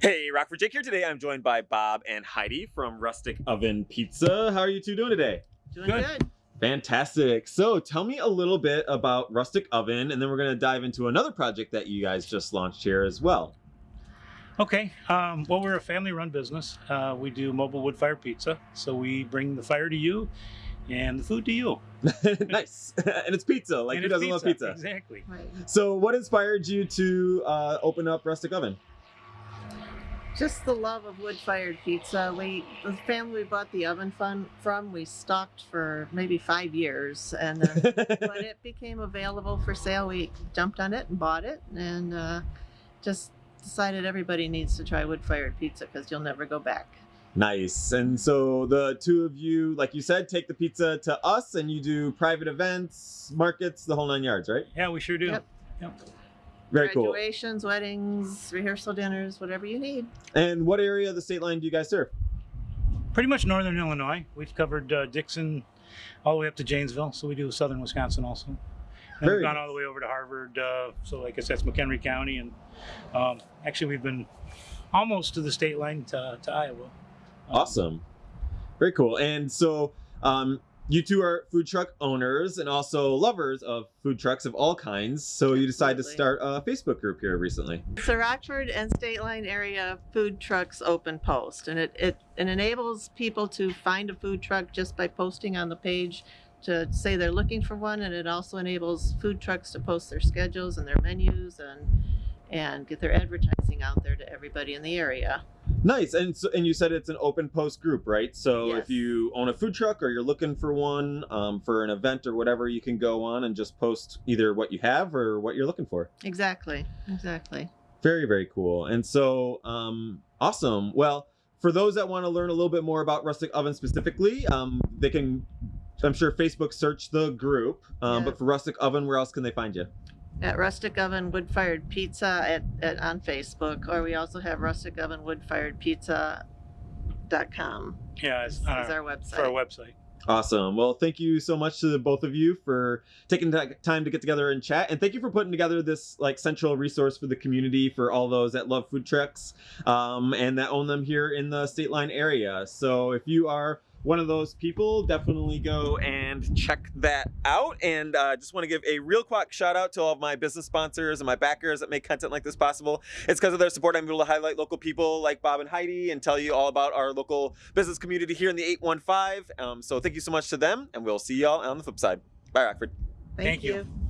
Hey, Rockford Jake here today. I'm joined by Bob and Heidi from Rustic Oven Pizza. How are you two doing today? Doing Good. good. Fantastic. So, tell me a little bit about Rustic Oven, and then we're going to dive into another project that you guys just launched here as well. Okay. Um, well, we're a family-run business. Uh, we do mobile wood-fired pizza, so we bring the fire to you and the food to you. nice. and it's pizza. Like, And who doesn't love pizza? Exactly. Right. So, what inspired you to uh, open up Rustic Oven? Just the love of wood-fired pizza. We, the family we bought the oven fun from, we stocked for maybe five years, and uh, when it became available for sale, we jumped on it and bought it, and uh, just decided everybody needs to try wood-fired pizza because you'll never go back. Nice. And so the two of you, like you said, take the pizza to us and you do private events, markets, the whole nine yards, right? Yeah, we sure do. Yep. Yep. Very cool. Graduations, weddings, rehearsal dinners, whatever you need. And what area of the state line do you guys serve? Pretty much northern Illinois. We've covered uh, Dixon all the way up to Janesville, so we do southern Wisconsin also. And Very we've gone nice. all the way over to Harvard, uh, so like I said, it's McHenry County, and um, actually we've been almost to the state line to, to Iowa. Um, Awesome. Very cool. And so um, you two are food truck owners and also lovers of food trucks of all kinds. So you decided to start a Facebook group here recently. It's a Rockford and State Line area food trucks open post, and it, it, it enables people to find a food truck just by posting on the page to say they're looking for one, and it also enables food trucks to post their schedules and their menus and and get their advertising out there to everybody in the area. Nice. And so, and you said it's an open post group, right? So Yes. if you own a food truck or you're looking for one um, for an event or whatever, you can go on and just post either what you have or what you're looking for. Exactly, exactly. Very, very cool. And so, um, awesome. Well, for those that want to learn a little bit more about Rustic Oven specifically, um, they can, I'm sure, Facebook search the group. Um, But for Rustic Oven, where else can they find you? At Rustic Oven Wood Fired Pizza at, at on Facebook, or we also have Rustic Oven Wood Fired Pizza. Dot com Yeah, is, it's is on our, our website. for our website. Awesome. Well, thank you so much to the both of you for taking ti- time to get together and chat, and thank you for putting together this like central resource for the community for all those that love food trucks um, and that own them here in the state line area. So if you are one of those people, definitely go and check that out. And uh, just want to give a real quick shout out to all of my business sponsors and my backers that make content like this possible. It's because of their support I'm able to highlight local people like Bob and Heidi and tell you all about our local business community here in the 815. Um, so thank you so much to them, and we'll see y'all on the flip side. Bye, Rockford. Thank, Thank you. you.